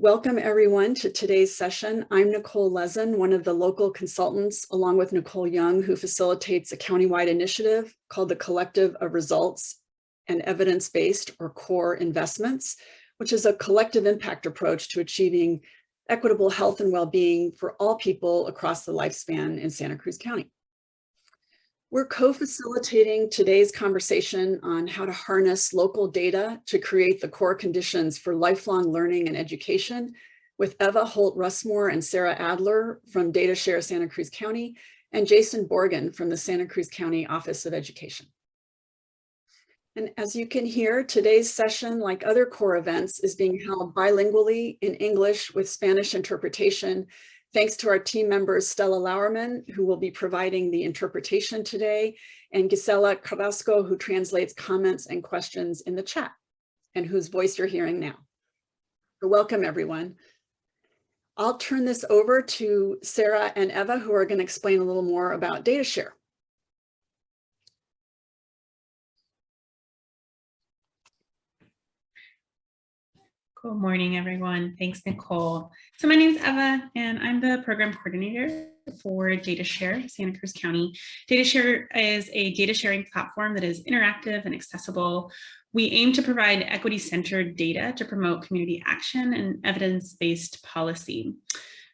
welcome everyone to today's session. I'm Nicole Lezen, one of the local consultants, along with Nicole Young, who facilitates a countywide initiative called the Collective of Results and Evidence-Based or CORE Investments, which is a collective impact approach to achieving equitable health and well-being for all people across the lifespan in Santa Cruz County. We're co-facilitating today's conversation on how to harness local data to create the core conditions for lifelong learning and education with Eva Holt-Russmore and Sarah Adler from DataShare Santa Cruz County and Jason Borgen from the Santa Cruz County Office of Education. And as you can hear, today's session, like other core events, is being held bilingually in English with Spanish interpretation Thanks to our team members, Stella Lauerman, who will be providing the interpretation today, and Gisela Carrasco, who translates comments and questions in the chat, and whose voice you're hearing now. Welcome, everyone. I'll turn this over to Sarah and Eva, who are going to explain a little more about DataShare. Good morning, everyone. Thanks, Nicole. So my name is Eva, and I'm the program coordinator for DataShare, Santa Cruz County. DataShare is a data sharing platform that is interactive and accessible. We aim to provide equity-centered data to promote community action and evidence-based policy.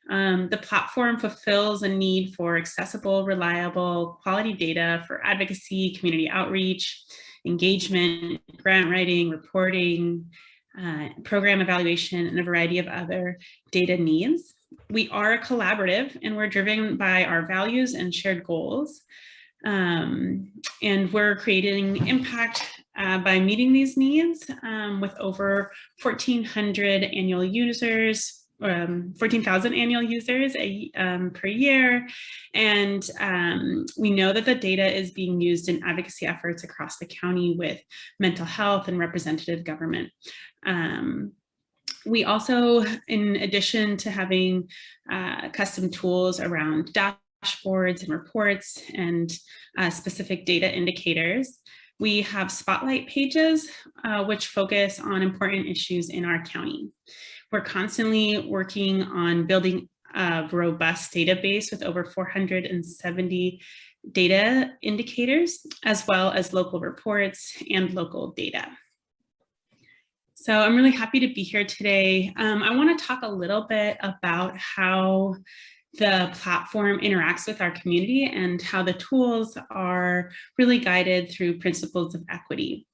Um, the platform fulfills a need for accessible, reliable, quality data for advocacy, community outreach, engagement, grant writing, reporting, uh, program evaluation, and a variety of other data needs. We are a collaborative and we're driven by our values and shared goals. Um, and we're creating impact uh, by meeting these needs um, with over 1,400 annual users, um, 14,000 annual users a, um, per year. And um, we know that the data is being used in advocacy efforts across the county with mental health and representative government. Um, we also, in addition to having uh, custom tools around dashboards and reports and uh, specific data indicators, we have spotlight pages, uh, which focus on important issues in our county. We're constantly working on building a robust database with over 470 data indicators, as well as local reports and local data. So I'm really happy to be here today. Um, I want to talk a little bit about how the platform interacts with our community and how the tools are really guided through principles of equity.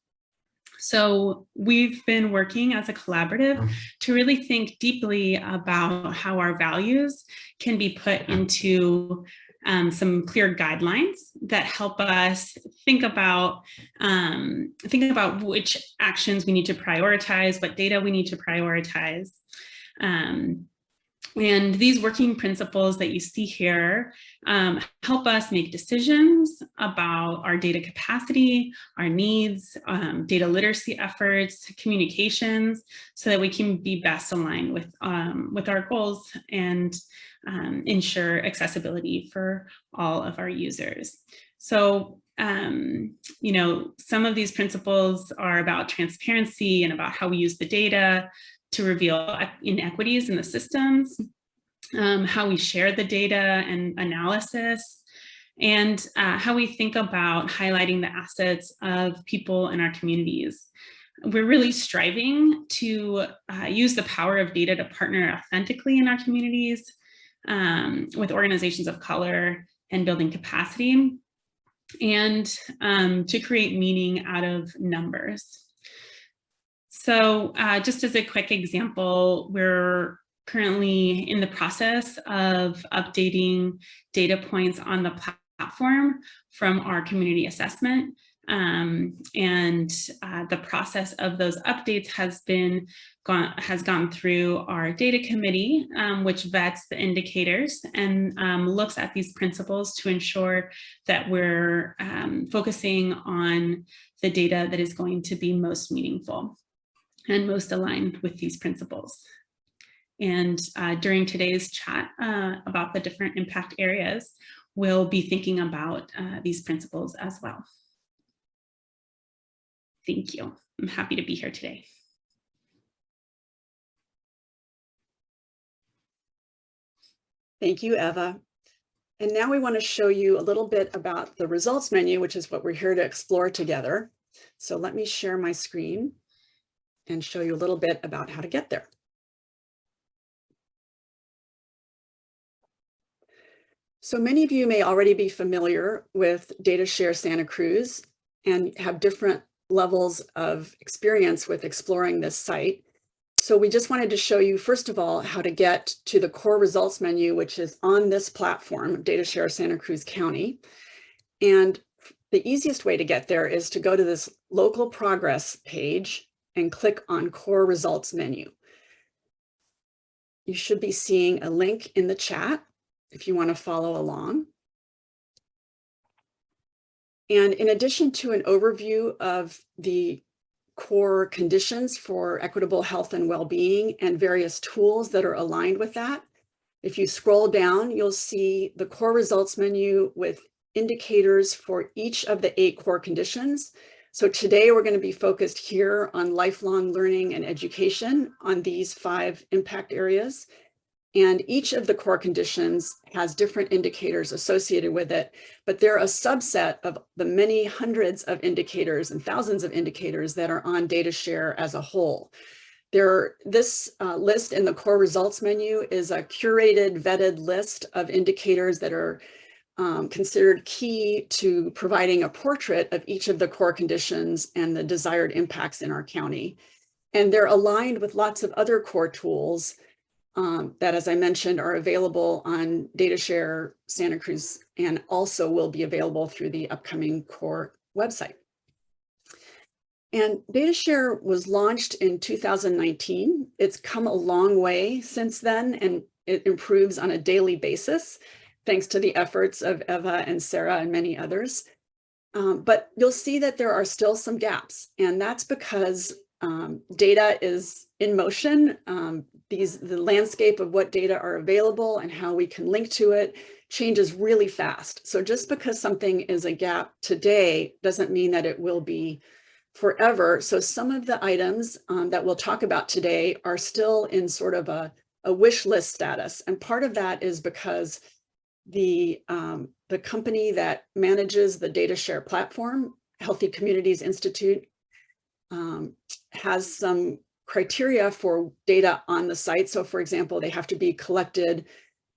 So we've been working as a collaborative mm-hmm. to really think deeply about how our values can be put into um, some clear guidelines that help us think about um, think about which actions we need to prioritize, what data we need to prioritize. Um, and these working principles that you see here um, help us make decisions about our data capacity, our needs, um, data literacy efforts, communications, so that we can be best aligned with, um, with our goals and um, ensure accessibility for all of our users. So, um, you know, some of these principles are about transparency and about how we use the data to reveal inequities in the systems, um, how we share the data and analysis, and uh, how we think about highlighting the assets of people in our communities. We're really striving to uh, use the power of data to partner authentically in our communities um, with organizations of color and building capacity and um, to create meaning out of numbers. So uh, just as a quick example, we're currently in the process of updating data points on the platform from our community assessment. Um, and uh, the process of those updates has been gone has gone through our data committee, um, which vets the indicators and um, looks at these principles to ensure that we're um, focusing on the data that is going to be most meaningful and most aligned with these principles. And uh, during today's chat uh, about the different impact areas, we'll be thinking about uh, these principles as well. Thank you. I'm happy to be here today. Thank you, Eva. And now we want to show you a little bit about the results menu, which is what we're here to explore together. So let me share my screen and show you a little bit about how to get there. So many of you may already be familiar with DataShare Santa Cruz and have different levels of experience with exploring this site. So we just wanted to show you, first of all, how to get to the core results menu, which is on this platform, DataShare Santa Cruz County. And the easiest way to get there is to go to this local progress page and click on core results menu. You should be seeing a link in the chat if you want to follow along. And in addition to an overview of the core conditions for equitable health and well-being and various tools that are aligned with that, if you scroll down, you'll see the core results menu with indicators for each of the eight core conditions. So today we're going to be focused here on lifelong learning and education on these five impact areas. And each of the core conditions has different indicators associated with it, but they're a subset of the many hundreds of indicators and thousands of indicators that are on DataShare as a whole. There, this uh, list in the core results menu is a curated, vetted list of indicators that are um, considered key to providing a portrait of each of the core conditions and the desired impacts in our county. And they're aligned with lots of other core tools um, that, as I mentioned, are available on DataShare Santa Cruz and also will be available through the upcoming core website. And DataShare was launched in 2019. It's come a long way since then, and it improves on a daily basis, thanks to the efforts of Eva and Sarah and many others. Um, but you'll see that there are still some gaps, and that's because um, data is in motion. Um, these the landscape of what data are available and how we can link to it changes really fast. So just because something is a gap today doesn't mean that it will be forever. So some of the items um, that we'll talk about today are still in sort of a, a wish list status. And part of that is because the, um, the company that manages the data share platform, Healthy Communities Institute, um, has some criteria for data on the site. So for example, they have to be collected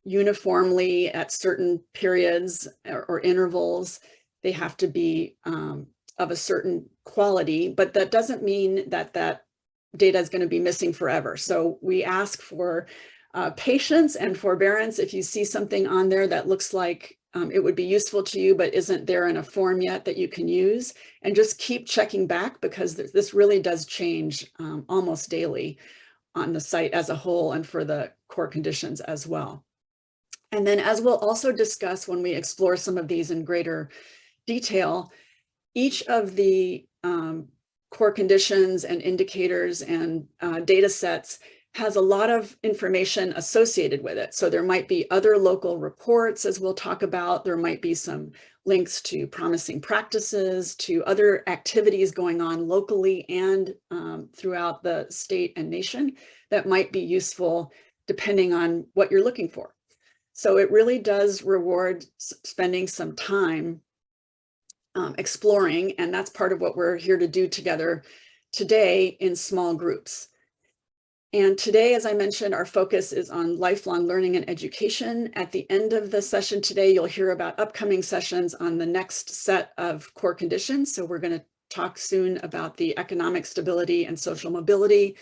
uniformly at certain periods or, or intervals. They have to be um, of a certain quality, but that doesn't mean that that data is going to be missing forever. So we ask for uh, patience and forbearance. If you see something on there that looks like um, it would be useful to you, but isn't there in a form yet that you can use. And just keep checking back because th this really does change um, almost daily on the site as a whole and for the core conditions as well. And then as we'll also discuss when we explore some of these in greater detail, each of the um, core conditions and indicators and uh, data sets has a lot of information associated with it. So there might be other local reports, as we'll talk about. There might be some links to promising practices, to other activities going on locally and um, throughout the state and nation that might be useful depending on what you're looking for. So it really does reward spending some time um, exploring, and that's part of what we're here to do together today in small groups. And today, as I mentioned, our focus is on lifelong learning and education. At the end of the session today, you'll hear about upcoming sessions on the next set of core conditions. So we're going to talk soon about the economic stability and social mobility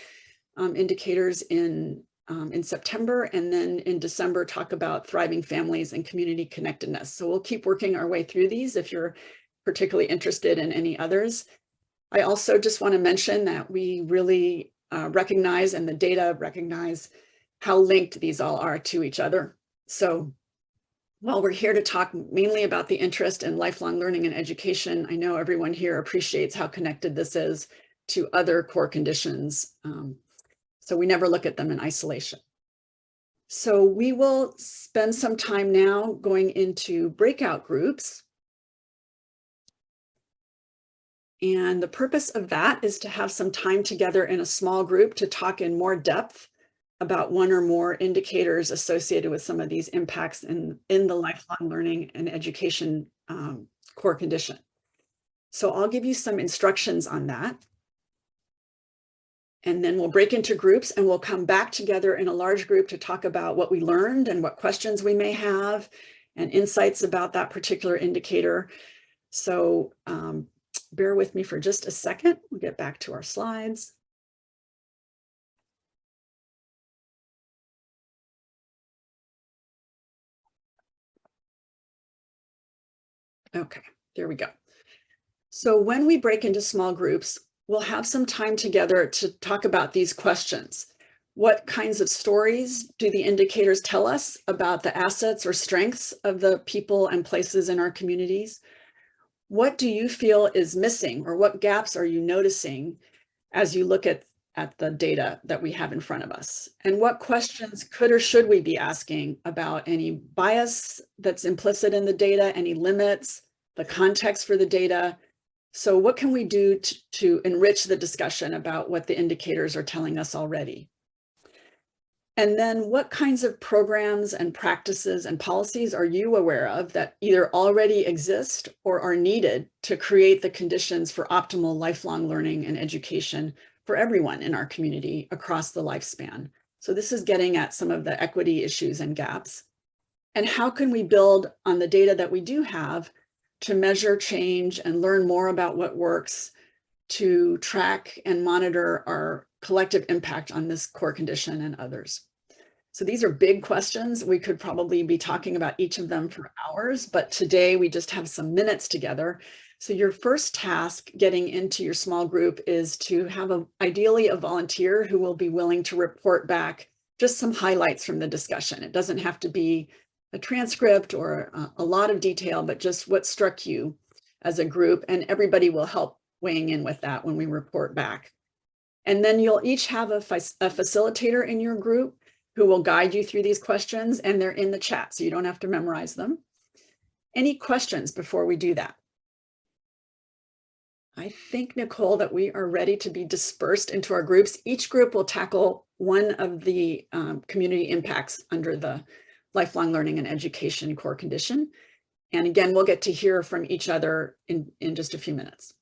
um, indicators in, um, in September, and then in December, talk about thriving families and community connectedness. So we'll keep working our way through these if you're particularly interested in any others. I also just want to mention that we really uh, recognize and the data recognize how linked these all are to each other. So while we're here to talk mainly about the interest in lifelong learning and education, I know everyone here appreciates how connected this is to other core conditions. Um, so we never look at them in isolation. So we will spend some time now going into breakout groups And the purpose of that is to have some time together in a small group to talk in more depth about one or more indicators associated with some of these impacts in, in the lifelong learning and education um, core condition. So I'll give you some instructions on that. And then we'll break into groups and we'll come back together in a large group to talk about what we learned and what questions we may have and insights about that particular indicator. So um, bear with me for just a second. We'll get back to our slides. Okay, there we go. So when we break into small groups, we'll have some time together to talk about these questions. What kinds of stories do the indicators tell us about the assets or strengths of the people and places in our communities? What do you feel is missing or what gaps are you noticing as you look at, at the data that we have in front of us? And what questions could or should we be asking about any bias that's implicit in the data, any limits, the context for the data, so what can we do to, to enrich the discussion about what the indicators are telling us already? And then what kinds of programs and practices and policies are you aware of that either already exist or are needed to create the conditions for optimal lifelong learning and education for everyone in our community across the lifespan? So this is getting at some of the equity issues and gaps. And how can we build on the data that we do have to measure change and learn more about what works to track and monitor our collective impact on this core condition and others. So these are big questions. We could probably be talking about each of them for hours, but today we just have some minutes together. So your first task getting into your small group is to have a, ideally a volunteer who will be willing to report back just some highlights from the discussion. It doesn't have to be a transcript or a, lot of detail, but just what struck you as a group and everybody will help weighing in with that when we report back. And then you'll each have a, a facilitator in your group who will guide you through these questions and they're in the chat, so you don't have to memorize them. Any questions before we do that? I think, Nicole, that we are ready to be dispersed into our groups. Each group will tackle one of the um, community impacts under the lifelong learning and education core condition. And again, we'll get to hear from each other in, in just a few minutes.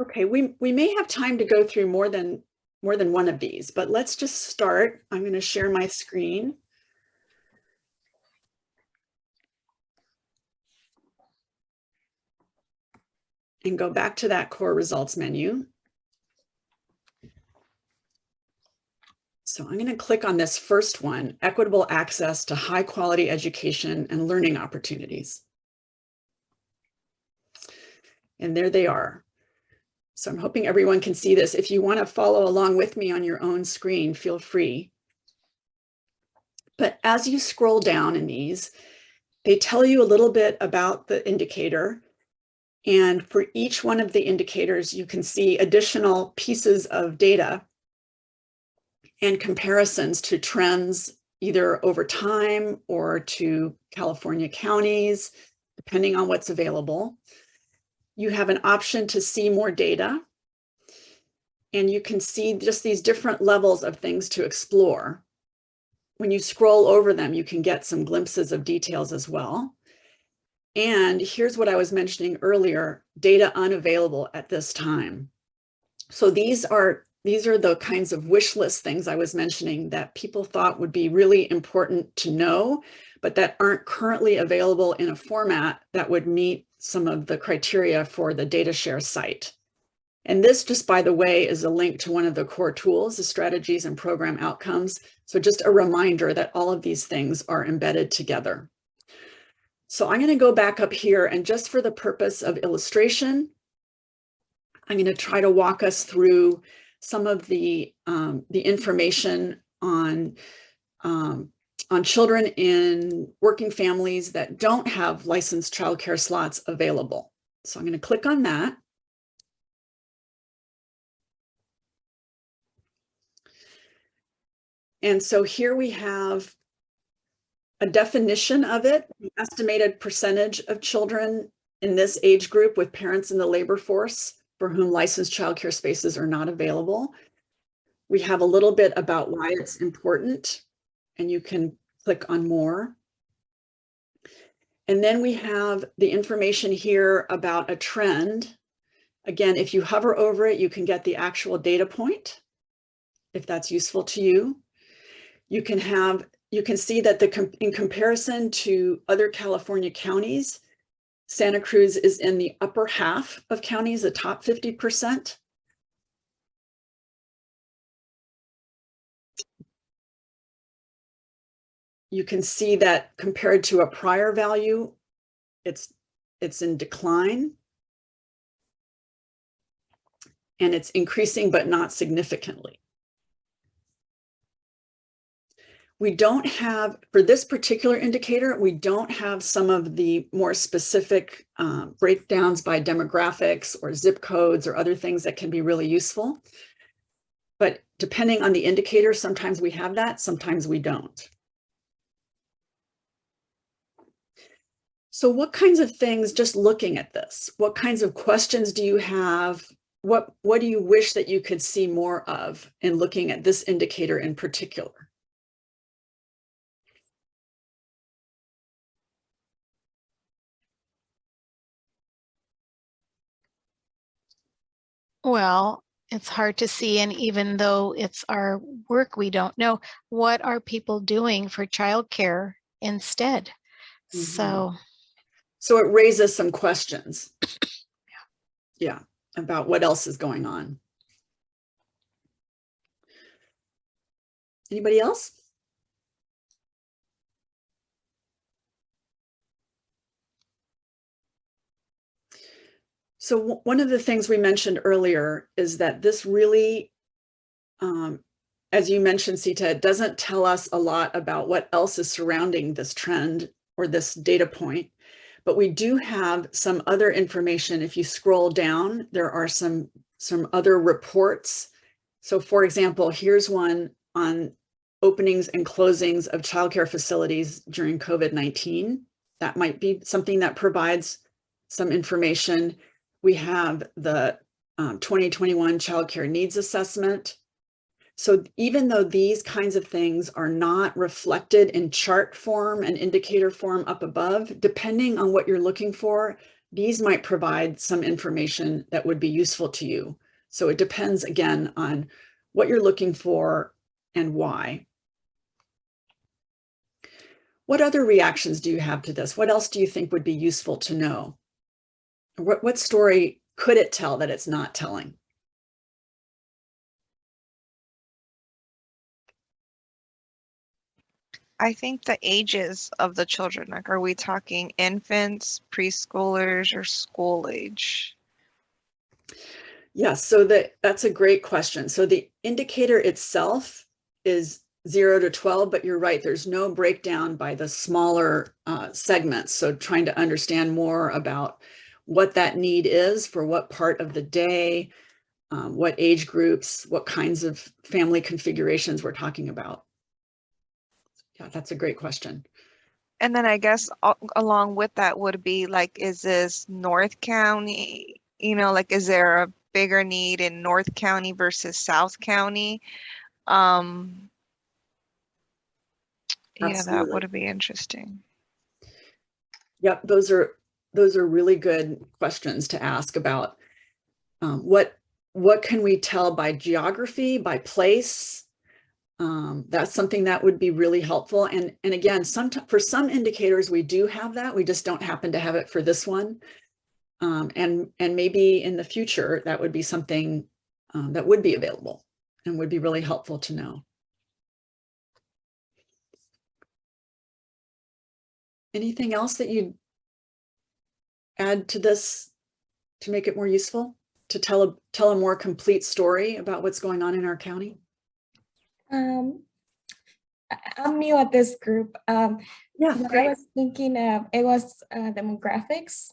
Okay, we, we may have time to go through more than more than one of these, but let's just start. I'm going to share my screen. And go back to that core results menu. So I'm going to click on this first one, equitable access to high quality education and learning opportunities. And there they are. So I'm hoping everyone can see this. If you want to follow along with me on your own screen, feel free. But as you scroll down in these, they tell you a little bit about the indicator. And for each one of the indicators, you can see additional pieces of data and comparisons to trends either over time or to California counties, depending on what's available. You have an option to see more data and you can see just these different levels of things to explore. When you scroll over them, you can get some glimpses of details as well. And here's what I was mentioning earlier, data unavailable at this time. So these are these are the kinds of wish list things I was mentioning that people thought would be really important to know, but that aren't currently available in a format that would meet some of the criteria for the data share site. And this, just by the way, is a link to one of the core tools, the strategies and program outcomes. So just a reminder that all of these things are embedded together. So I'm going to go back up here and just for the purpose of illustration, I'm going to try to walk us through some of the, um, the information on, um, on children in working families that don't have licensed childcare slots available. So I'm going to click on that. And so here we have a definition of it, the estimated percentage of children in this age group with parents in the labor force for whom licensed childcare spaces are not available. We have a little bit about why it's important and you can click on more. And then we have the information here about a trend. Again, if you hover over it, you can get the actual data point, if that's useful to you. You can have, you can see that the in comparison to other California counties, Santa Cruz is in the upper half of counties, the top 50%. You can see that compared to a prior value, it's, it's in decline. And it's increasing, but not significantly. We don't have, for this particular indicator, we don't have some of the more specific um, breakdowns by demographics or zip codes or other things that can be really useful. But depending on the indicator, sometimes we have that, sometimes we don't. So what kinds of things, just looking at this, what kinds of questions do you have? What, what do you wish that you could see more of in looking at this indicator in particular? Well, it's hard to see. And even though it's our work, we don't know what are people doing for childcare instead. Mm -hmm. So. So it raises some questions. yeah. yeah, about what else is going on. Anybody else? So one of the things we mentioned earlier is that this really, um, as you mentioned, Sita, it doesn't tell us a lot about what else is surrounding this trend or this data point, but we do have some other information. If you scroll down, there are some, some other reports. So for example, here's one on openings and closings of childcare facilities during COVID-19. That might be something that provides some information. We have the um, 2021 childcare Needs Assessment. So even though these kinds of things are not reflected in chart form and indicator form up above, depending on what you're looking for, these might provide some information that would be useful to you. So it depends again on what you're looking for and why. What other reactions do you have to this? What else do you think would be useful to know? What, what story could it tell that it's not telling? I think the ages of the children, like, are we talking infants, preschoolers, or school age? Yes, so that, that's a great question. So the indicator itself is 0 to 12, but you're right, there's no breakdown by the smaller uh, segments. So trying to understand more about what that need is for what part of the day, um, what age groups, what kinds of family configurations we're talking about. Yeah, that's a great question. And then I guess along with that would be like, is this North County, you know, like, is there a bigger need in North County versus South County? Um, yeah, that would be interesting. Yep, those are those are really good questions to ask about um, what what can we tell by geography, by place? Um, that's something that would be really helpful. And, and again, some, for some indicators, we do have that. We just don't happen to have it for this one. Um, and, and maybe in the future, that would be something um, that would be available and would be really helpful to know. Anything else that you'd add to this to make it more useful, to tell a, tell a more complete story about what's going on in our county? Um, I'm new at this group. Um, yeah, I was thinking of, it was uh, demographics,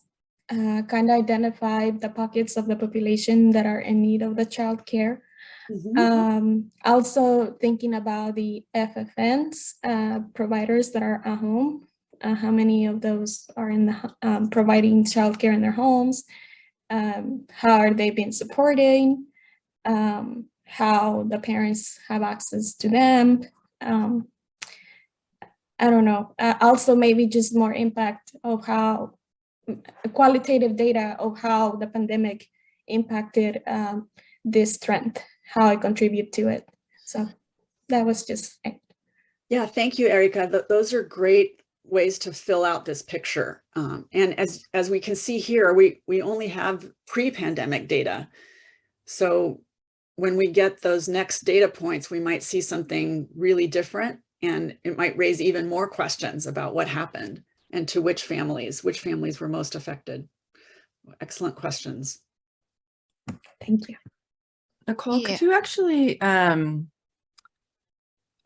uh, kind of identified the pockets of the population that are in need of the child care. Mm -hmm. um, also thinking about the FFNs, uh, providers that are at home uh, how many of those are in the um, providing childcare in their homes um, how are they being supported, um, how the parents have access to them. Um, I don't know. Uh, also, maybe just more impact of how qualitative data of how the pandemic impacted um, this trend, how I contribute to it. So that was just it. Yeah, thank you, Erica. Th- those are great ways to fill out this picture. Um, and as, as we can see here, we, we only have pre-pandemic data. So when we get those next data points, we might see something really different and it might raise even more questions about what happened and to which families, which families were most affected. Excellent questions. Thank you. Nicole, Yeah. could you actually um,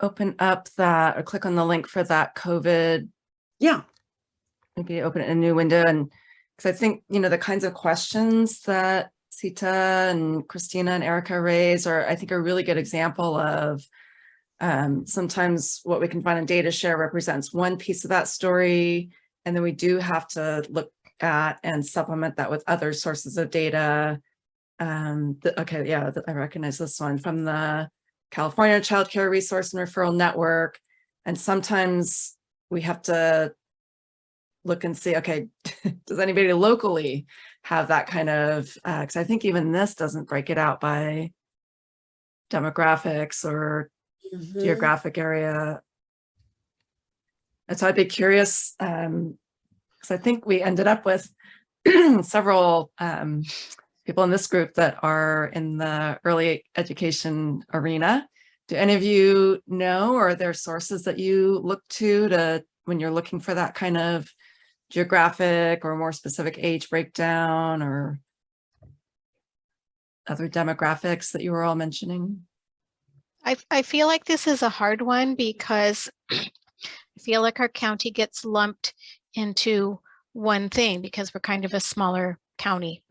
open up that or click on the link for that COVID, Yeah, maybe open a new window and because I think, you know, the kinds of questions that Sita and Christina and Erica raise are, I think, a really good example of um, sometimes what we can find in data share represents one piece of that story. And then we do have to look at and supplement that with other sources of data. Um, the, okay, yeah, th- I recognize this one from the California Child Care Resource and Referral Network. And sometimes we have to look and see, okay, does anybody locally have that kind of, because I think even this doesn't break it out by demographics or Mhm. geographic area. And so I'd be curious, um, because I think we ended up with several um, people in this group that are in the early education arena. Do any of you know, or are there sources that you look to to when you're looking for that kind of geographic or more specific age breakdown or other demographics that you were all mentioning? I, I feel like this is a hard one because I feel like our county gets lumped into one thing because we're kind of a smaller county.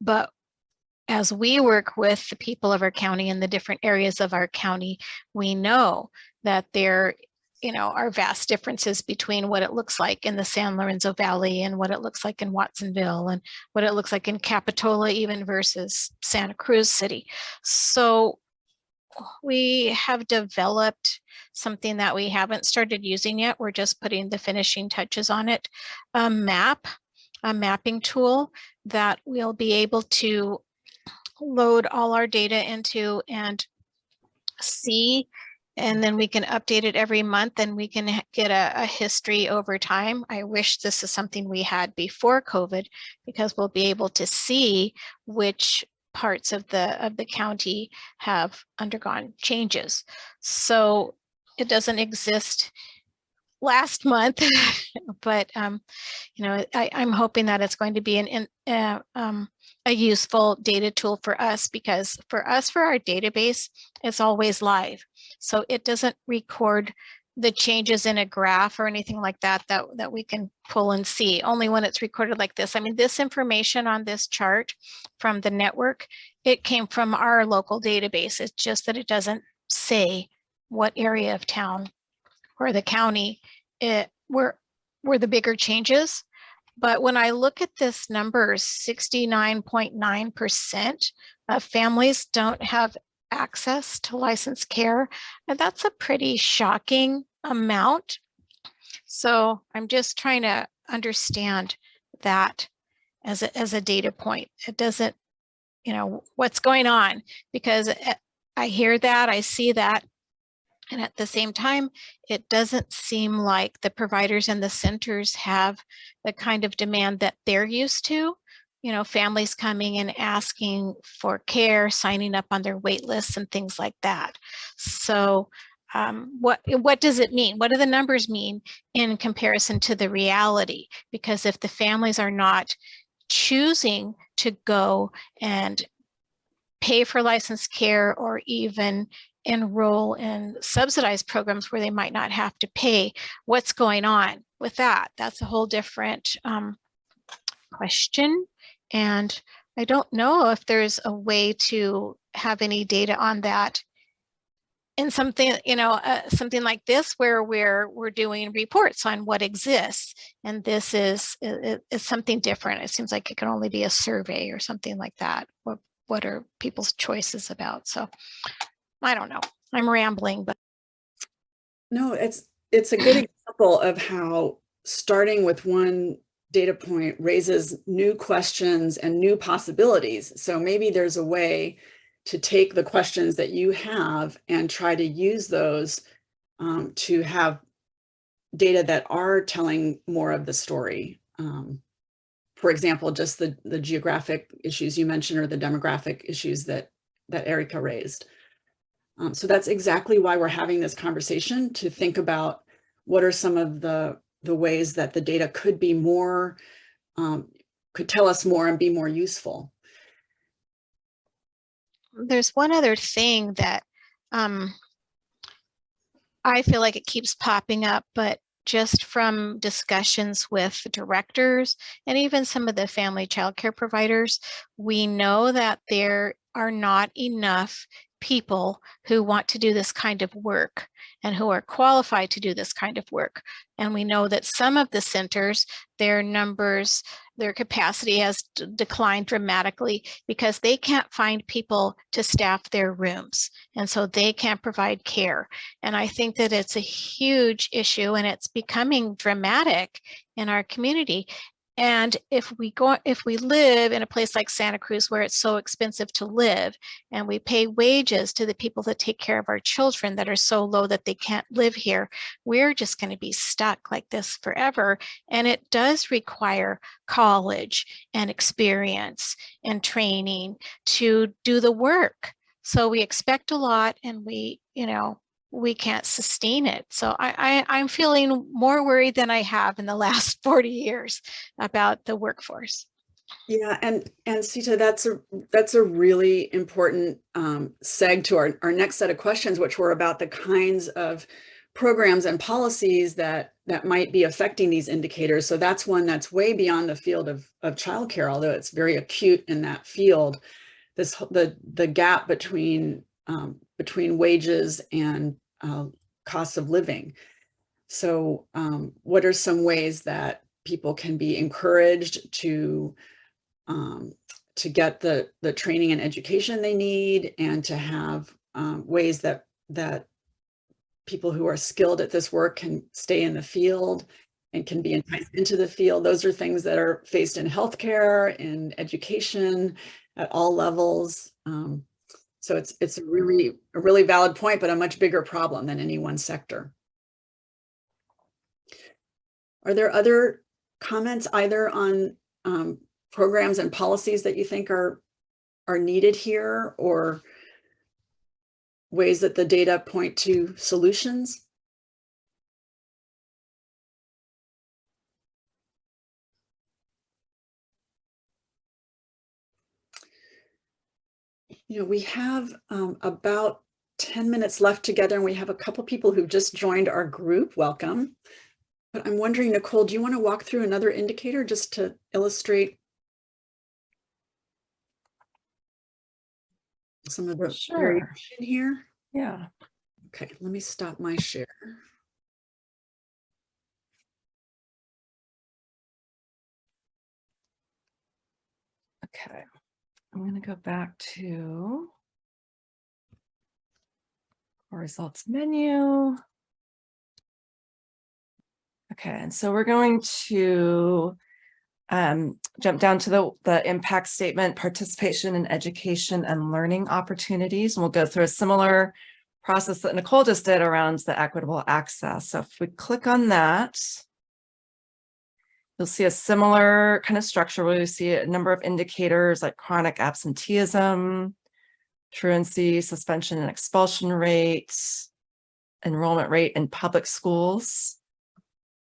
But as we work with the people of our county in the different areas of our county, we know that there, you know, are vast differences between what it looks like in the San Lorenzo Valley and what it looks like in Watsonville and what it looks like in Capitola even versus Santa Cruz City. So we have developed something that we haven't started using yet. We're just putting the finishing touches on it. A map, a mapping tool that we'll be able to load all our data into and see and then we can update it every month and we can get a, a history over time. I wish this is something we had before COVID because we'll be able to see which parts of the of the county have undergone changes. So it doesn't exist last month, but um, you know, I, I'm hoping that it's going to be an, in uh, um, a useful data tool for us because for us, for our database, it's always live. So it doesn't record the changes in a graph or anything like that, that, that we can pull and see only when it's recorded like this. I mean, this information on this chart from the network, it came from our local database. It's just that it doesn't say what area of town or the county it were were the bigger changes. But when I look at this number, 69.9% of families don't have access to licensed care. And that's a pretty shocking amount. So I'm just trying to understand that as a, as a data point. It doesn't, you know, what's going on because eh, I hear that, I see that. And at the same time, it doesn't seem like the providers and the centers have the kind of demand that they're used to. You know, families coming and asking for care, signing up on their wait lists and things like that. So um, what, what does it mean? What do the numbers mean in comparison to the reality? Because if the families are not choosing to go and pay for licensed care or even enroll in subsidized programs where they might not have to pay, what's going on with that? That's a whole different um, question. And I don't know if there's a way to have any data on that in something, you know, uh, something like this where we're we're doing reports on what exists, and this is is, is something different. It seems like it can only be a survey or something like that. What what are people's choices about? So I don't know. I'm rambling, but No, it's, it's a good example of how starting with one data point raises new questions and new possibilities. So maybe there's a way to take the questions that you have and try to use those um, to have data that are telling more of the story. Um, for example, just the, the geographic issues you mentioned or the demographic issues that, that Erica raised. Um, so that's exactly why we're having this conversation to think about what are some of the, the ways that the data could be more, um, could tell us more and be more useful. there's one other thing that um, I feel like it keeps popping up, but just from discussions with the directors and even some of the family childcare providers, we know that there are not enough people who want to do this kind of work and who are qualified to do this kind of work. And we know that some of the centers, their numbers, their capacity has declined dramatically because they can't find people to staff their rooms. And so they can't provide care. And I think that it's a huge issue and it's becoming dramatic in our community. And if we go, if we live in a place like Santa Cruz where it's so expensive to live and we pay wages to the people that take care of our children that are so low that they can't live here, we're just going to be stuck like this forever. And it does require college and experience and training to do the work. So we expect a lot and we, you know, we can't sustain it. So I, I, I'm feeling more worried than I have in the last 40 years about the workforce. Yeah, and and Sita, that's a that's a really important um, seg to our, our next set of questions, which were about the kinds of programs and policies that that might be affecting these indicators. So that's one that's way beyond the field of of childcare, although it's very acute in that field. This the the gap between um, between wages and uh, costs of living. So um, what are some ways that people can be encouraged to um, to get the the training and education they need and to have um, ways that that people who are skilled at this work can stay in the field and can be enticed into the field. Those are things that are faced in healthcare, in education, at all levels. Um, so it's it's a really a really valid point, but a much bigger problem than any one sector. Are there other comments either on um, programs and policies that you think are are needed here or ways that the data point to solutions? You know, we have um, about 10 minutes left together and we have a couple people who've just joined our group. Welcome. But I'm wondering, Nicole, do you want to walk through another indicator just to illustrate some of the Sure. variation here? Yeah. Okay, let me stop my share. Okay. I'm going to go back to our results menu. Okay, and so we're going to um, jump down to the, the impact statement, participation in education and learning opportunities. And we'll go through a similar process that Nicole just did around the equitable access. So if we click on that, you'll see a similar kind of structure where you see a number of indicators like chronic absenteeism, truancy, suspension and expulsion rates, enrollment rate in public schools,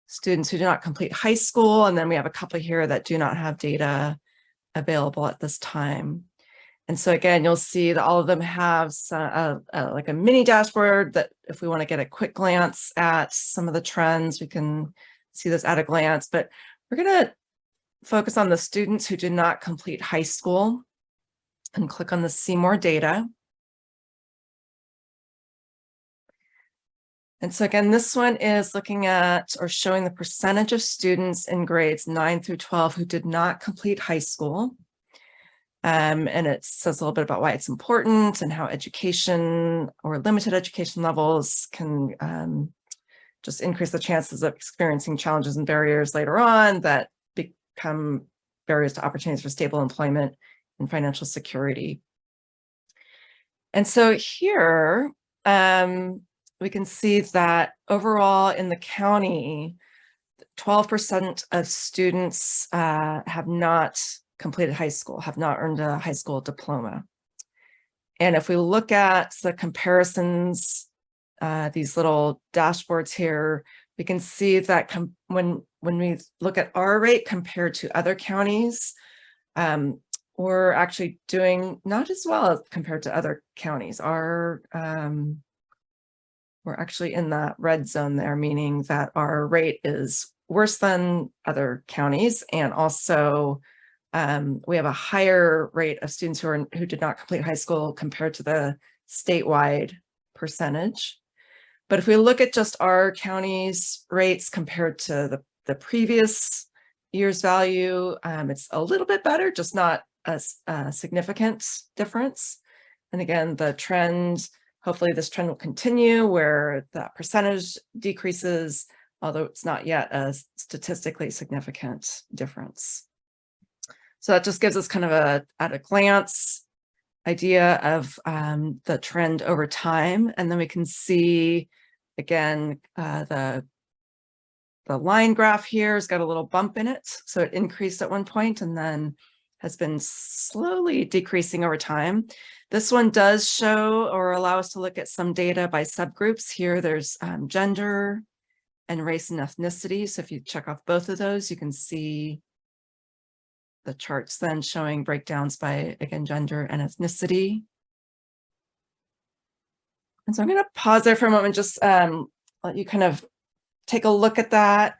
students who do not complete high school, and then we have a couple here that do not have data available at this time. And so again, you'll see that all of them have uh, uh, like a mini dashboard that if we want to get a quick glance at some of the trends, we can see this at a glance, but we're going to focus on the students who did not complete high school and click on the see more data. And so again, this one is looking at or showing the percentage of students in grades nine through 12 who did not complete high school. Um, and it says a little bit about why it's important and how education or limited education levels can um, just increase the chances of experiencing challenges and barriers later on that become barriers to opportunities for stable employment and financial security. And so here, um, we can see that overall in the county, 12% of students uh, have not completed high school, have not earned a high school diploma. And if we look at the comparisons, uh, these little dashboards here, we can see that when, when we look at our rate compared to other counties, um, we're actually doing not as well compared to other counties. Our um, we're actually in that red zone there, meaning that our rate is worse than other counties. And also um, we have a higher rate of students who are who did not complete high school compared to the statewide percentage. But if we look at just our county's rates compared to the, the previous year's value, um, it's a little bit better, just not a, a significant difference. And again, the trend Hopefully this trend will continue where that percentage decreases, although it's not yet a statistically significant difference. So that just gives us kind of a, at a glance, idea of um, the trend over time. And then we can see, again, uh, the, the line graph here has got a little bump in it. So it increased at one point and then has been slowly decreasing over time. This one does show or allow us to look at some data by subgroups. Here there's um, gender and race and ethnicity. So if you check off both of those, you can see the charts then showing breakdowns by, again, gender and ethnicity. And so I'm going to pause there for a moment, just um, let you kind of take a look at that.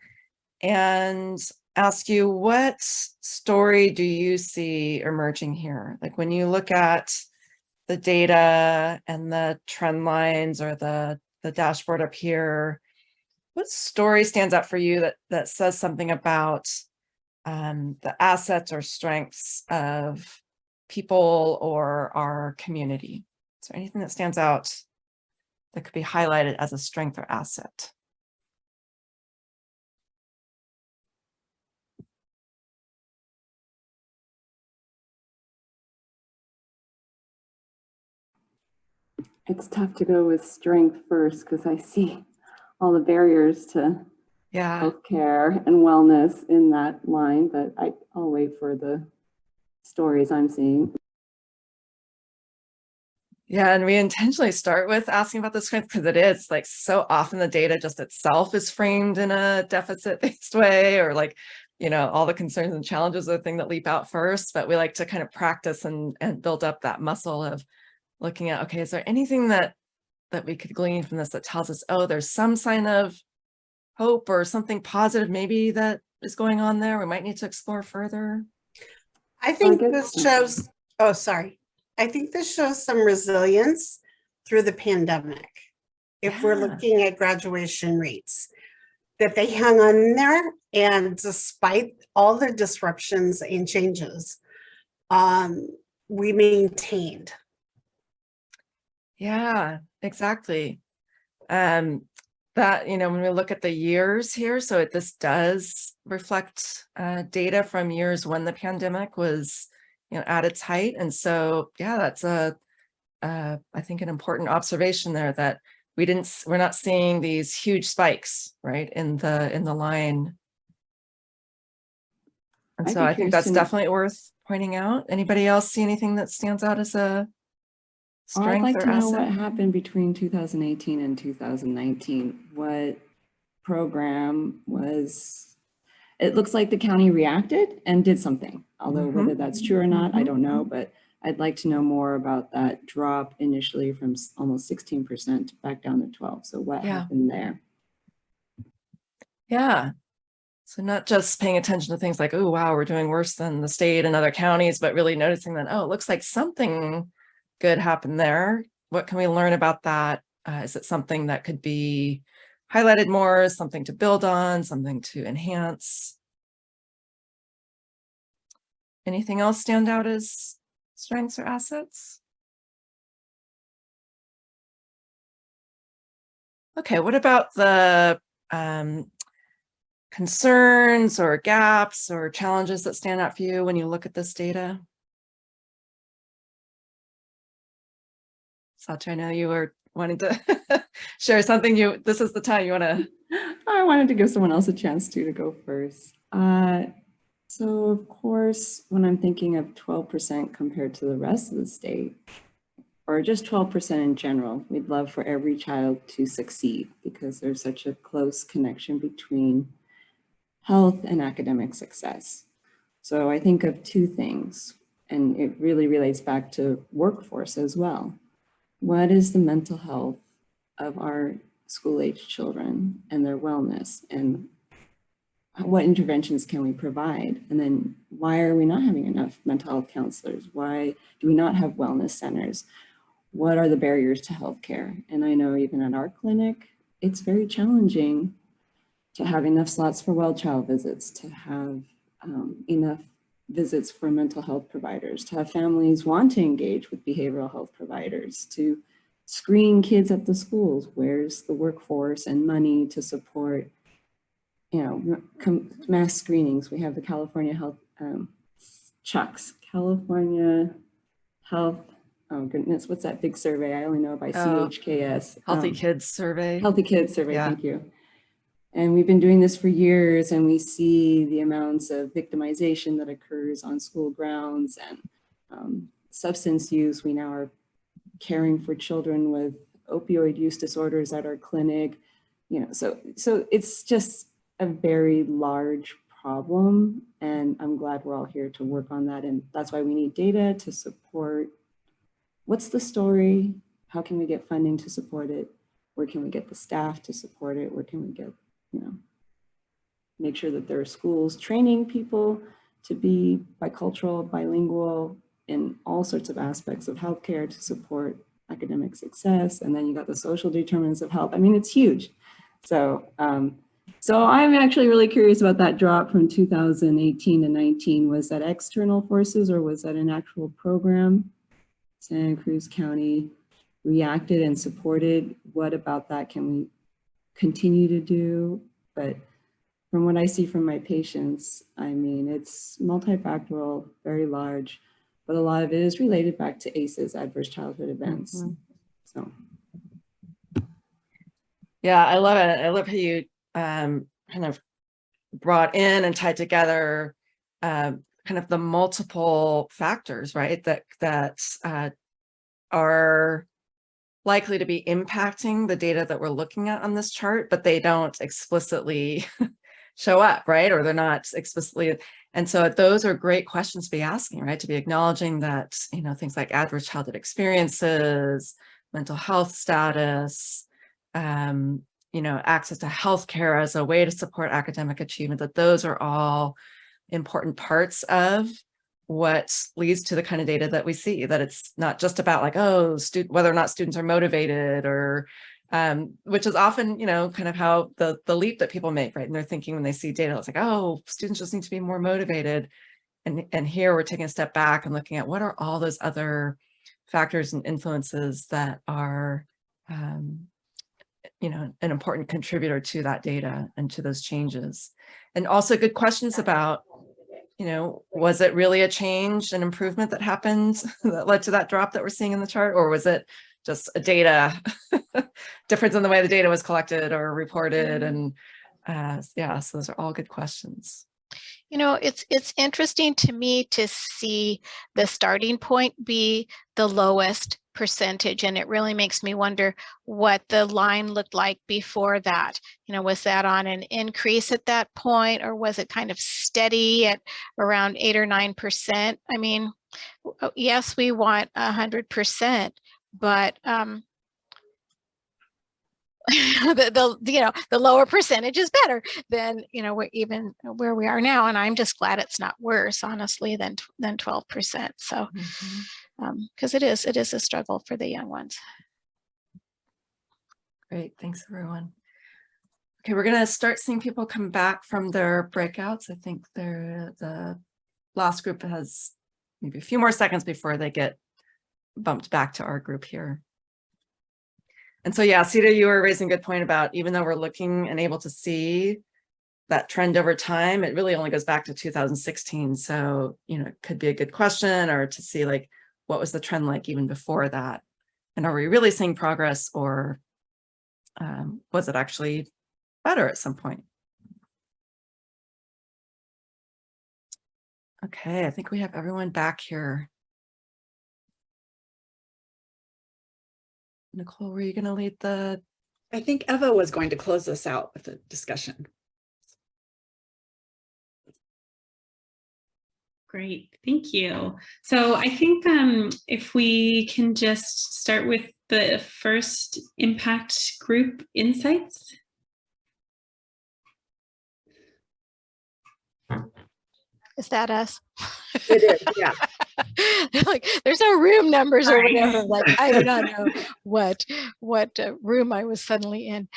And ask you what story do you see emerging here? Like when you look at the data and the trend lines or the, the dashboard up here, what story stands out for you that, that says something about um, the assets or strengths of people or our community? Is there anything that stands out that could be highlighted as a strength or asset? it's tough to go with strength first because I see all the barriers to Yeah. healthcare and wellness in that line, but I, I'll wait for the stories I'm seeing. Yeah, and we intentionally start with asking about the strength because it is like so often the data just itself is framed in a deficit based way or like, you know, all the concerns and challenges are the thing that leap out first, but we like to kind of practice and, and build up that muscle of looking at, okay, is there anything that that we could glean from this that tells us, oh, there's some sign of hope or something positive maybe that is going on there we might need to explore further? I think guess- this shows, oh, sorry. I think this shows some resilience through the pandemic. If we're looking at graduation rates, that they hung on there and despite all the disruptions and changes, um, we maintained. Yeah, exactly. Um, that, you know, when we look at the years here, so it, this does reflect uh, data from years when the pandemic was, you know, at its height. And so, yeah, that's a, uh, I think an important observation there that we didn't, we're not seeing these huge spikes, right, in the, in the line. And so I think that's definitely worth pointing out. Anybody else see anything that stands out as a Oh, I'd like to know what happened between 2018 and 2019. What program was, it looks like the county reacted and did something. Although Mhm. whether that's true or not, I Mhm. don't know, but I'd like to know more about that drop initially from almost 16% back down to 12. So what Yeah. happened there? Yeah. So not just paying attention to things like, oh, wow, we're doing worse than the state and other counties, but really noticing that, oh, it looks like something good happened there. What can we learn about that? Uh, is it something that could be highlighted more, something to build on, something to enhance? Anything else stand out as strengths or assets? Okay, what about the um, concerns or gaps or challenges that stand out for you when you look at this data? Satya, I know you were wanting to share something you, this is the time you want to, I wanted to give someone else a chance to, to go first. Uh, so of course, when I'm thinking of 12% compared to the rest of the state, or just 12% in general, we'd love for every child to succeed because there's such a close connection between health and academic success. So I think of two things, and it really relates back to workforce as well. What is the mental health of our school-age children and their wellness and what interventions can we provide? And then why are we not having enough mental health counselors? Why do we not have wellness centers? What are the barriers to healthcare? And I know even at our clinic, it's very challenging to have enough slots for well child visits, to have um, enough visits for mental health providers, to have families want to engage with behavioral health providers, to screen kids at the schools. Where's the workforce and money to support, you know, mass screenings? We have the California Health, um, CHUCS, California Health, oh goodness, what's that big survey? I only know by Oh, CHKS. Healthy um, Kids Survey? Healthy Kids Survey, Yeah. thank you. And we've been doing this for years and we see the amounts of victimization that occurs on school grounds and um, substance use. We now are caring for children with opioid use disorders at our clinic. You know, so, so it's just a very large problem and I'm glad we're all here to work on that. And that's why we need data to support what's the story? How can we get funding to support it? Where can we get the staff to support it? Where can we get, you know, make sure that there are schools training people to be bicultural, bilingual in all sorts of aspects of healthcare to support academic success. And then you got the social determinants of health. I mean, it's huge. So, um, so I'm actually really curious about that drop from 2018 to 19. Was that external forces or was that an actual program? Santa Cruz County reacted and supported. What about that can we continue to do? But from what I see from my patients, I mean, it's multifactorial, very large, but a lot of it is related back to ACEs, adverse childhood events. Mhm. So Yeah, I love it. I love how you um, kind of brought in and tied together um, kind of the multiple factors, right? That that uh, are likely to be impacting the data that we're looking at on this chart, but they don't explicitly show up, right? Or they're not explicitly. And so those are great questions to be asking, right? To be acknowledging that, you know, things like adverse childhood experiences, mental health status, um, you know, access to healthcare as a way to support academic achievement, that those are all important parts of what leads to the kind of data that we see, that it's not just about like, oh, whether or not students are motivated or, um, which is often, you know, kind of how the, the leap that people make, right? And they're thinking when they see data, it's like, oh, students just need to be more motivated. And, and here we're taking a step back and looking at what are all those other factors and influences that are, um, you know, an important contributor to that data and to those changes. And also good questions about, you know, was it really a change, an improvement that happened that led to that drop that we're seeing in the chart? Or was it just a data difference in the way the data was collected or reported? And uh, yeah, so those are all good questions. You know, it's it's interesting to me to see the starting point be the lowest percentage and it really makes me wonder what the line looked like before that. You know, was that on an increase at that point or was it kind of steady at around eight or nine percent? I mean, yes, we want a hundred percent, but um the, the you know the lower percentage is better than you know even where we are now and i'm just glad it's not worse honestly than than 12 percent so um Um, because it is it is a struggle for the young ones Great, thanks everyone. Okay, we're gonna start seeing people come back from their breakouts. I think the last group has maybe a few more seconds before they get bumped back to our group here. And so, yeah, Sita, you were raising a good point about even though we're looking and able to see that trend over time, it really only goes back to 2016. So, you know, it could be a good question or to see like, what was the trend like even before that? And are we really seeing progress or um, was it actually better at some point? Okay, I think we have everyone back here. Nicole, were you going to lead the I think Eva was going to close us out with a discussion. Great, thank you. So I think um, if we can just start with the first impact group insights. Is that us? It is, yeah. Like, there's no room numbers or whatever. Like, I do not know what, what uh, room I was suddenly in.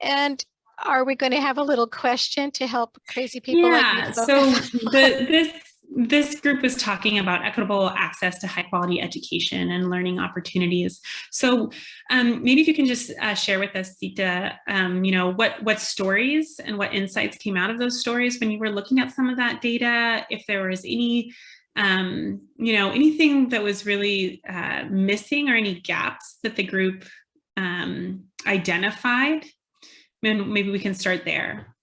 And are we going to have a little question to help crazy people like Yeah, so the, this this group was talking about equitable access to high quality education and learning opportunities. So um, maybe if you can just uh, share with us, Sita, um, you know, what what stories and what insights came out of those stories when you were looking at some of that data, if there was any, um, you know, anything that was really uh, missing or any gaps that the group um, identified, maybe we can start there.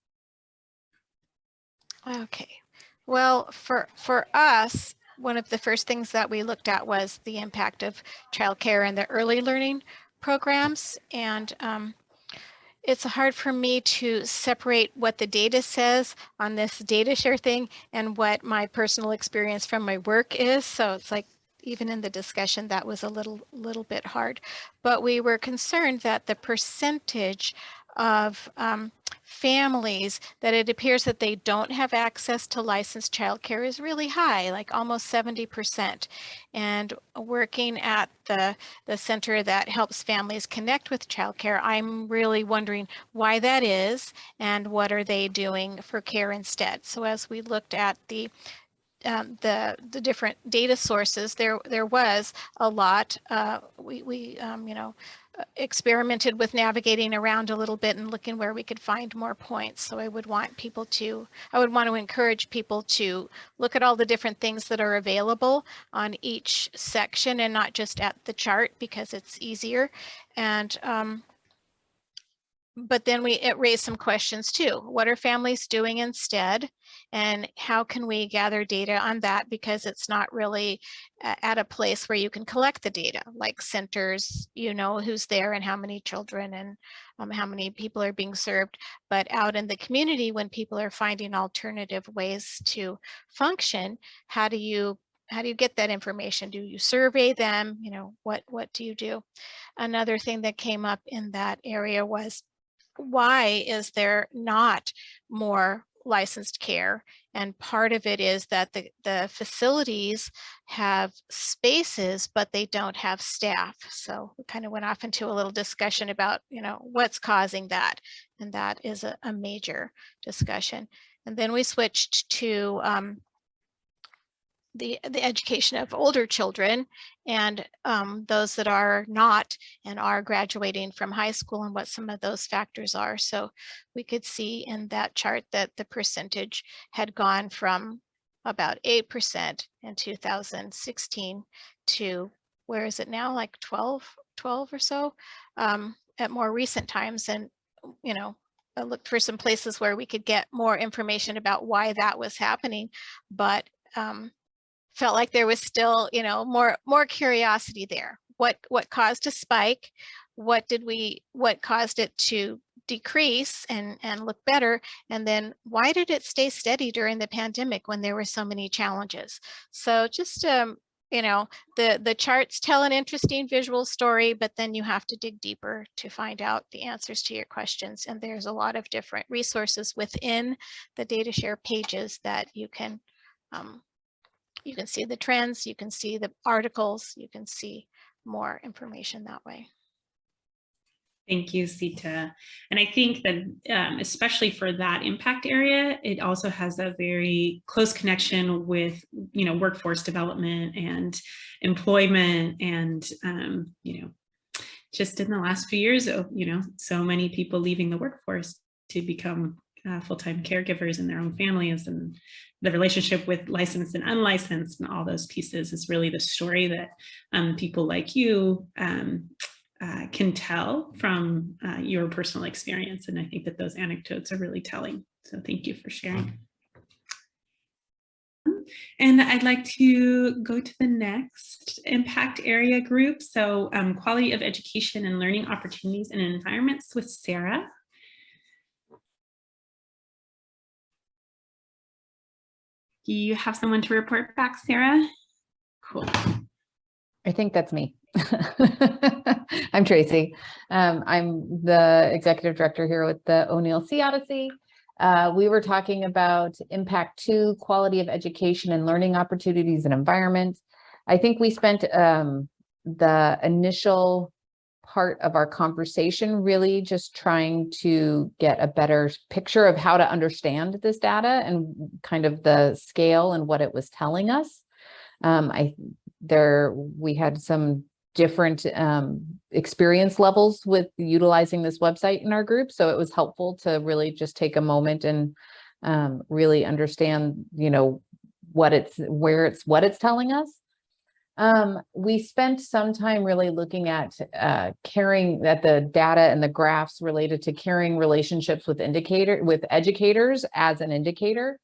Okay. Well, for for us, one of the first things that we looked at was the impact of childcare and the early learning programs. And um, it's hard for me to separate what the data says on this data share thing and what my personal experience from my work is. So it's like even in the discussion that was a little little bit hard. But we were concerned that the percentage of um, families that it appears that they don't have access to licensed childcare is really high, like almost 70%. And working at the, the center that helps families connect with childcare, I'm really wondering why that is and what are they doing for care instead. So as we looked at the um, the the different data sources, there there was a lot. Uh, we we um, you know experimented with navigating around a little bit and looking where we could find more points. So I would want people to I would want to encourage people to look at all the different things that are available on each section and not just at the chart because it's easier. And um, but then we it raised some questions too. What are families doing instead? And how can we gather data on that? Because it's not really at a place where you can collect the data, like centers, you know, who's there and how many children and um, how many people are being served. But out in the community, when people are finding alternative ways to function, how do you how do you get that information? Do you survey them? You know, what what do you do? Another thing that came up in that area was why is there not more licensed care? And part of it is that the, the facilities have spaces, but they don't have staff. So we kind of went off into a little discussion about, you know, what's causing that. And that is a, a major discussion. And then we switched to um, the, the education of older children and um, those that are not and are graduating from high school and what some of those factors are. So we could see in that chart that the percentage had gone from about 8% in 2016 to where is it now like 12, 12 or so um, at more recent times. And, you know, I looked for some places where we could get more information about why that was happening. But um, felt like there was still, you know, more more curiosity there. What what caused a spike? What did we what caused it to decrease and and look better? And then why did it stay steady during the pandemic when there were so many challenges? So just um you know the the charts tell an interesting visual story but then you have to dig deeper to find out the answers to your questions and there's a lot of different resources within the data share pages that you can um, you can see the trends, you can see the articles, you can see more information that way. Thank you, Sita. And I think that um, especially for that impact area, it also has a very close connection with, you know, workforce development and employment and, um, you know, just in the last few years, oh, you know, so many people leaving the workforce to become uh, full-time caregivers in their own families and the relationship with licensed and unlicensed and all those pieces is really the story that um, people like you um, uh, can tell from uh, your personal experience. And I think that those anecdotes are really telling. So thank you for sharing. And I'd like to go to the next impact area group. So um, quality of education and learning opportunities and environments with Sarah. Do you have someone to report back, Sarah? Cool. I think that's me. I'm Tracy. Um, I'm the executive director here with the O'Neill Sea Odyssey. Uh, we were talking about impact two, quality of education and learning opportunities and environment. I think we spent um, the initial part of our conversation really just trying to get a better picture of how to understand this data and kind of the scale and what it was telling us. Um, I there we had some different um, experience levels with utilizing this website in our group. So it was helpful to really just take a moment and um, really understand, you know, what it's, where it's, what it's telling us. Um, we spent some time really looking at uh, caring at the data and the graphs related to caring relationships with indicator with educators as an indicator.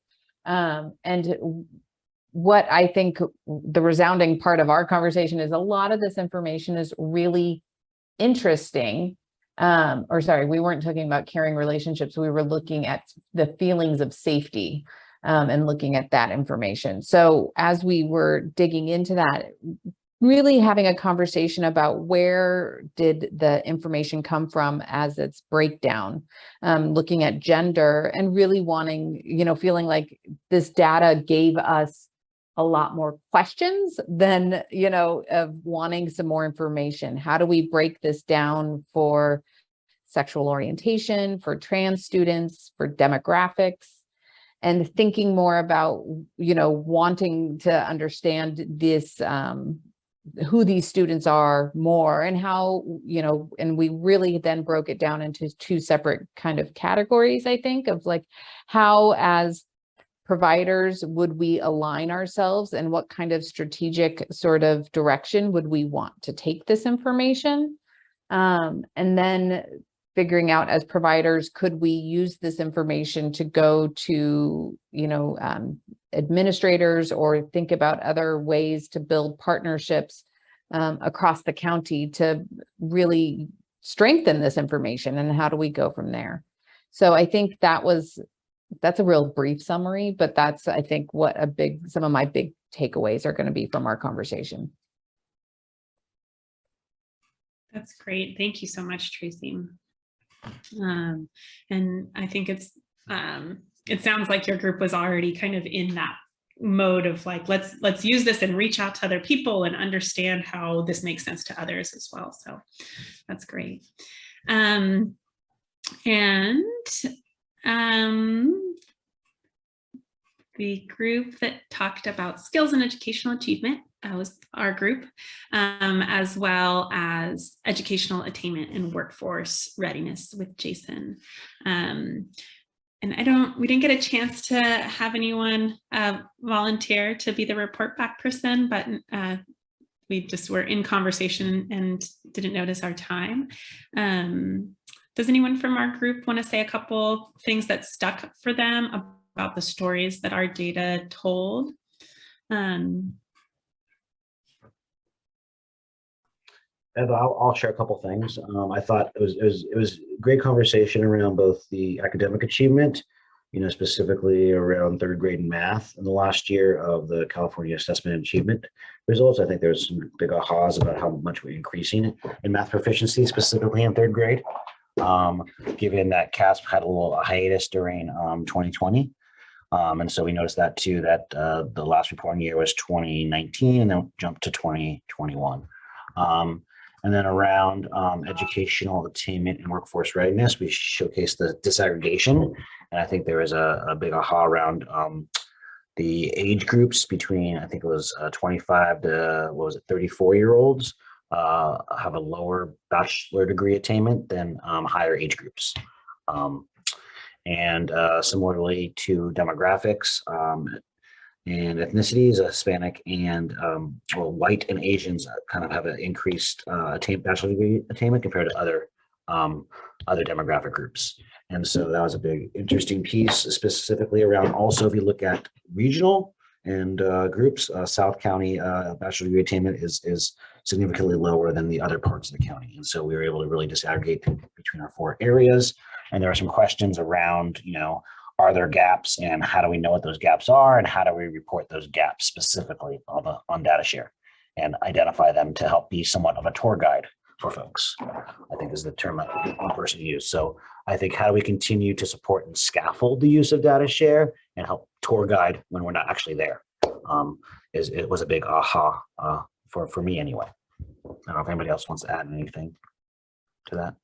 Um, and what I think the resounding part of our conversation is a lot of this information is really interesting. Um, or sorry, we weren't talking about caring relationships. We were looking at the feelings of safety um, and looking at that information. So as we were digging into that, really having a conversation about where did the information come from as its breakdown, um, looking at gender and really wanting, you know, feeling like this data gave us a lot more questions than, you know, of wanting some more information. How do we break this down for sexual orientation, for trans students, for demographics, and thinking more about, you know, wanting to understand this, um, who these students are more and how, you know, and we really then broke it down into two separate kind of categories, I think, of like how as providers would we align ourselves and what kind of strategic sort of direction would we want to take this information? Um, and then figuring out as providers, could we use this information to go to, you know, um, administrators or think about other ways to build partnerships um, across the county to really strengthen this information and how do we go from there? So I think that was that's a real brief summary, but that's, I think, what a big, some of my big takeaways are going to be from our conversation. That's great. Thank you so much, Tracy. Um, and I think it's, um, it sounds like your group was already kind of in that mode of like, let's, let's use this and reach out to other people and understand how this makes sense to others as well. So that's great. Um, and um, the group that talked about skills and educational achievement was our group, um, as well as educational attainment and workforce readiness with Jason. Um, and I don't, we didn't get a chance to have anyone uh, volunteer to be the report back person, but uh, we just were in conversation and didn't notice our time. Um, does anyone from our group want to say a couple things that stuck for them about the stories that our data told? Um, I'll, I'll share a couple things. Um, I thought it was, it was it was great conversation around both the academic achievement, you know, specifically around third grade in math in the last year of the California Assessment and Achievement results. I think there was some big ahas about how much we're increasing in math proficiency, specifically in third grade um, given that CAASPP had a little hiatus during um, 2020. Um, and so we noticed that too, that uh, the last reporting year was 2019 and then jumped to 2021. Um, And then around um, educational attainment and workforce readiness, we showcase the disaggregation. And I think there was a, a big aha around um, the age groups between, I think it was uh, 25 to, what was it, 34 year olds uh, have a lower bachelor degree attainment than um, higher age groups. Um, and uh, similarly to demographics um, and ethnicities, uh, Hispanic and um, well, white and Asians kind of have an increased uh, attain bachelor degree attainment compared to other um, other demographic groups. And so that was a big interesting piece specifically around also if you look at regional and uh, groups, uh, South County uh, bachelor degree attainment is, is significantly lower than the other parts of the county. And so we were able to really disaggregate between our four areas. And there are some questions around, you know, are there gaps and how do we know what those gaps are and how do we report those gaps specifically on the on data share and identify them to help be somewhat of a tour guide for folks i think is the term that one person used. So i think how do we continue to support and scaffold the use of data share and help tour guide when we're not actually there? Um is it was a big aha uh for for me anyway. I don't know if anybody else wants to add anything to that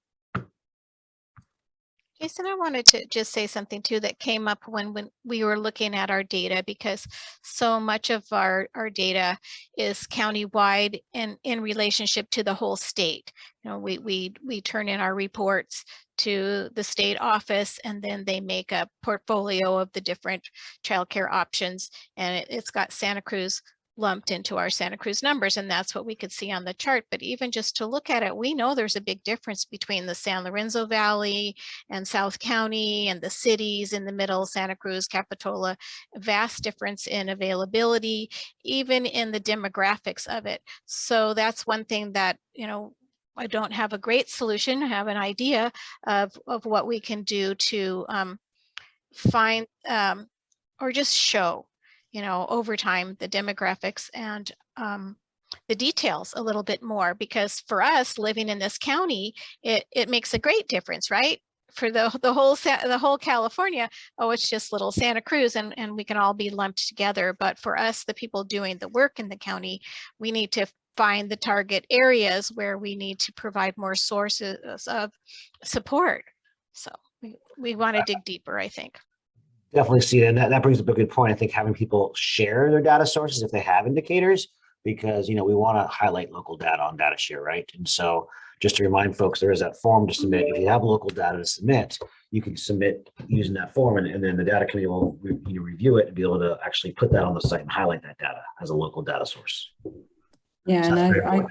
Jason, I wanted to just say something too that came up when, when we were looking at our data because so much of our, our data is countywide and in relationship to the whole state. You know, we, we, we turn in our reports to the state office and then they make a portfolio of the different childcare options and it, it's got Santa Cruz lumped into our Santa Cruz numbers and that's what we could see on the chart. But even just to look at it, we know there's a big difference between the San Lorenzo Valley and South County and the cities in the middle, Santa Cruz, Capitola, vast difference in availability, even in the demographics of it. So that's one thing that, you know, I don't have a great solution, I have an idea of, of what we can do to um, find um, or just show you know, over time, the demographics and um, the details a little bit more because for us living in this county, it, it makes a great difference, right? For the, the whole the whole California, oh, it's just little Santa Cruz and, and we can all be lumped together. But for us, the people doing the work in the county, we need to find the target areas where we need to provide more sources of support. So we, we want to dig deeper, I think definitely see it. And that, that brings up a good point. I think having people share their data sources if they have indicators, because, you know, we want to highlight local data on data share, right? And so just to remind folks, there is that form to submit. If you have local data to submit, you can submit using that form and, and then the data committee will you know, review it and be able to actually put that on the site and highlight that data as a local data source. Yeah, so and I, I,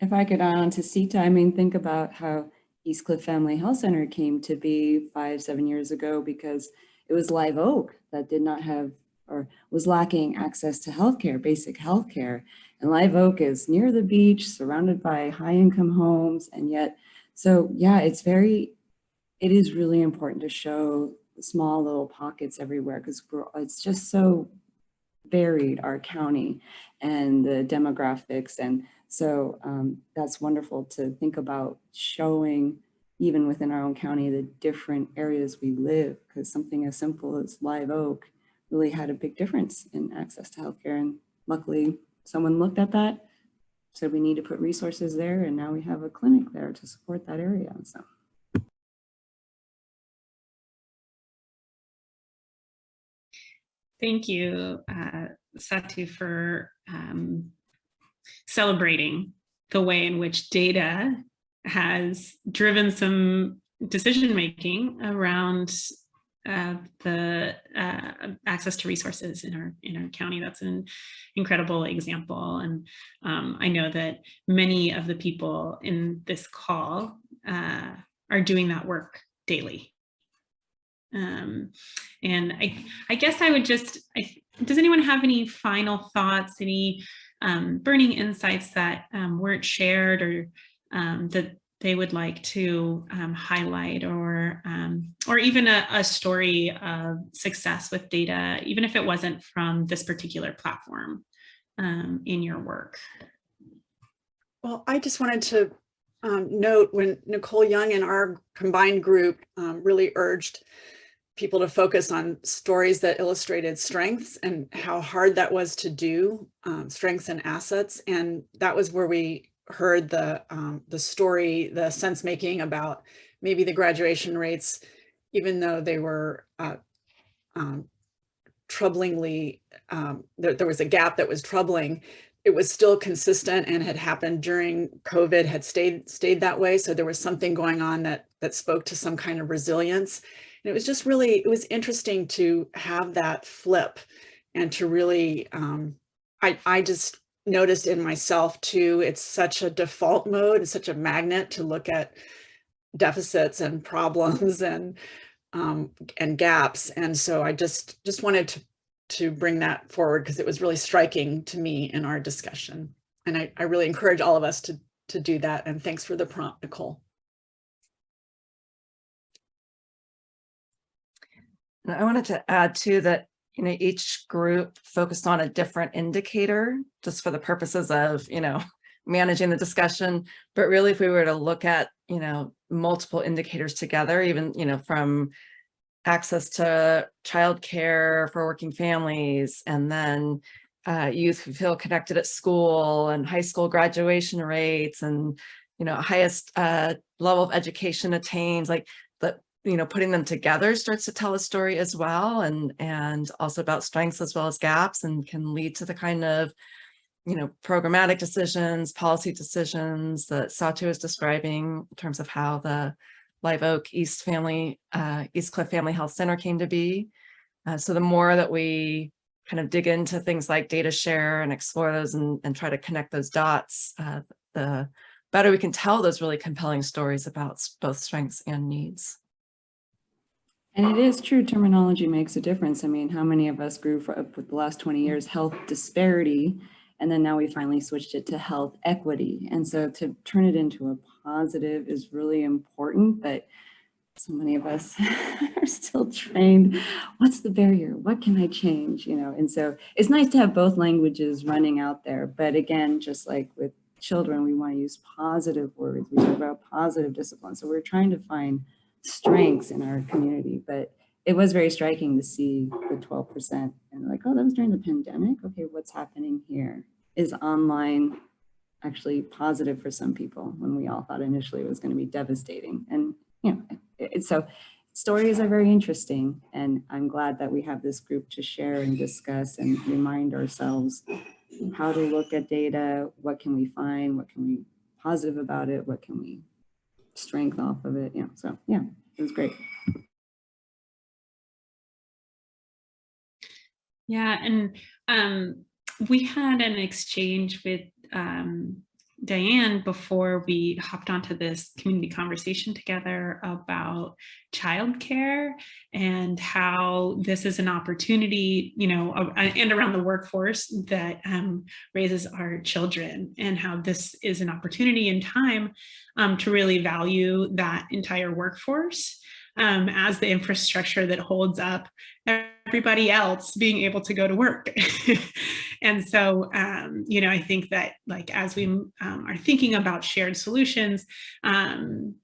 if I could add on to Sita, I mean, think about how East Cliff Family Health Center came to be five, seven years ago because it was Live Oak that did not have or was lacking access to healthcare, basic healthcare. And Live Oak is near the beach, surrounded by high income homes. And yet, so yeah, it's very, it is really important to show small little pockets everywhere because it's just so varied, our county and the demographics. And so um, that's wonderful to think about showing even within our own county, the different areas we live, because something as simple as Live Oak really had a big difference in access to healthcare. And luckily, someone looked at that, said we need to put resources there, and now we have a clinic there to support that area. So. Thank you, uh, Satu, for um, celebrating the way in which data has driven some decision making around uh, the uh, access to resources in our in our county. That's an incredible example, and um, I know that many of the people in this call uh, are doing that work daily. Um, and I, I guess I would just, I, does anyone have any final thoughts, any um, burning insights that um, weren't shared or um, that they would like to um, highlight or um, or even a, a, story of success with data, even if it wasn't from this particular platform um, in your work? Well, I just wanted to um, note when Nicole Young and our combined group um, really urged people to focus on stories that illustrated strengths and how hard that was to do, um, strengths and assets. And that was where we heard the, um, the story, the sense making about maybe the graduation rates, even though they were uh, um, troublingly, um, there, there was a gap that was troubling, it was still consistent and had happened during COVID, had stayed stayed that way. So there was something going on that that spoke to some kind of resilience. And it was just really, it was interesting to have that flip and to really, um, I, I just noticed in myself too, it's such a default mode, it's such a magnet to look at deficits and problems and um, and gaps. And so I just just wanted to to bring that forward because it was really striking to me in our discussion. And I, I really encourage all of us to, to do that. And thanks for the prompt, Nicole. And I wanted to add too that, you know, each group focused on a different indicator just for the purposes of, you know, managing the discussion. But really, if we were to look at, you know, multiple indicators together, even, you know, from access to childcare for working families, and then uh, youth who feel connected at school and high school graduation rates and, you know, highest uh, level of education attained, like you know, putting them together starts to tell a story as well and, and also about strengths as well as gaps and can lead to the kind of, you know, programmatic decisions, policy decisions that Satu is describing in terms of how the Live Oak East Family, uh, East Cliff Family Health Center came to be. Uh, so the more that we kind of dig into things like data share and explore those and, and try to connect those dots, uh, the better we can tell those really compelling stories about both strengths and needs. And it is true, terminology makes a difference. I mean, how many of us grew up with the last 20 years health disparity, and then now we finally switched it to health equity. And so to turn it into a positive is really important, but so many of us are still trained. What's the barrier? What can I change? You know, and so it's nice to have both languages running out there. But again, just like with children, we want to use positive words. We talk about positive discipline. So we're trying to find strengths in our community, but it was very striking to see the 12% and like, oh, that was during the pandemic. Okay, what's happening here? Is online actually positive for some people when we all thought initially it was going to be devastating? And, you know, it, so stories are very interesting. And I'm glad that we have this group to share and discuss and remind ourselves how to look at data, what can we find, what can we positive about it, what can we strength off of it. Yeah, so yeah, it was great. Yeah, and um, we had an exchange with um, Diane before we hopped onto this community conversation together about childcare and how this is an opportunity, you know, and around the workforce that um, raises our children and how this is an opportunity in time um, to really value that entire workforce um, as the infrastructure that holds up everybody else being able to go to work. and so, um, you know, I think that like as we um, are thinking about shared solutions, um,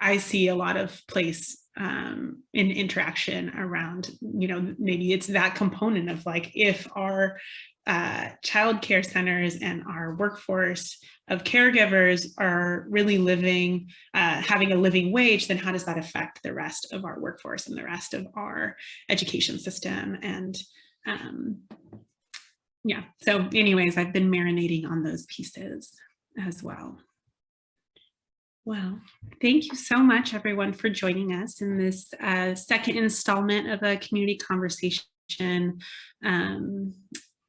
I see a lot of place um, in interaction around, you know, maybe it's that component of like if our uh, child care centers and our workforce of caregivers are really living, uh, having a living wage, then how does that affect the rest of our workforce and the rest of our education system? And um, yeah, so anyways, I've been marinating on those pieces as well. Well, thank you so much everyone for joining us in this uh, second installment of a community conversation um,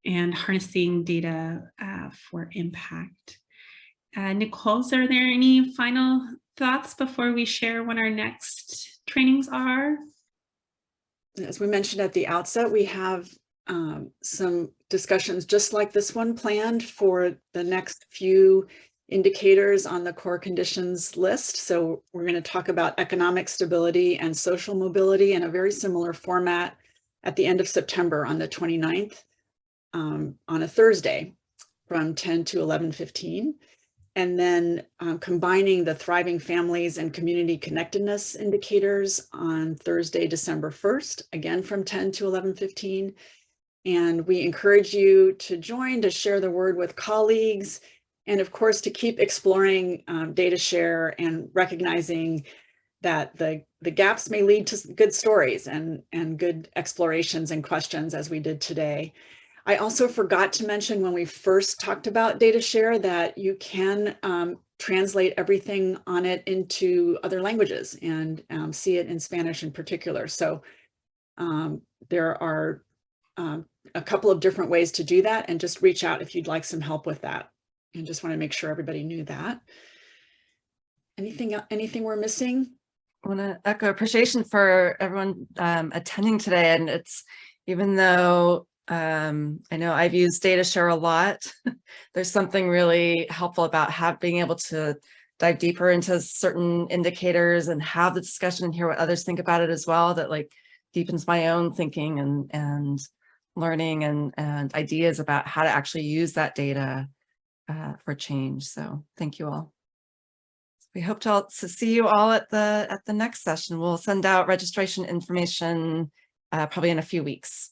and harnessing data uh, for impact. Uh, Nicole, are there any final thoughts before we share when our next trainings are? As we mentioned at the outset, we have um, some discussions just like this one planned for the next few indicators on the core conditions list. So we're going to talk about economic stability and social mobility in a very similar format at the end of September on the 29th um, on a Thursday from 10 to 11.15. And then um, combining the thriving families and community connectedness indicators on Thursday, December 1st, again from 10 to 11.15. And we encourage you to join, to share the word with colleagues, And of course, to keep exploring um, data share and recognizing that the, the gaps may lead to good stories and, and good explorations and questions as we did today. I also forgot to mention when we first talked about data share that you can um, translate everything on it into other languages and um, see it in Spanish in particular. So um, there are um, a couple of different ways to do that and just reach out if you'd like some help with that. And just want to make sure everybody knew that. Anything, anything we're missing? I want to echo appreciation for everyone um, attending today. And it's, even though um, I know I've used data share a lot, there's something really helpful about have, being able to dive deeper into certain indicators and have the discussion and hear what others think about it as well, that like deepens my own thinking and, and learning and, and ideas about how to actually use that data uh, for change. So thank you all. We hope to, all- to see you all at the, at the next session. We'll send out registration information uh, probably in a few weeks.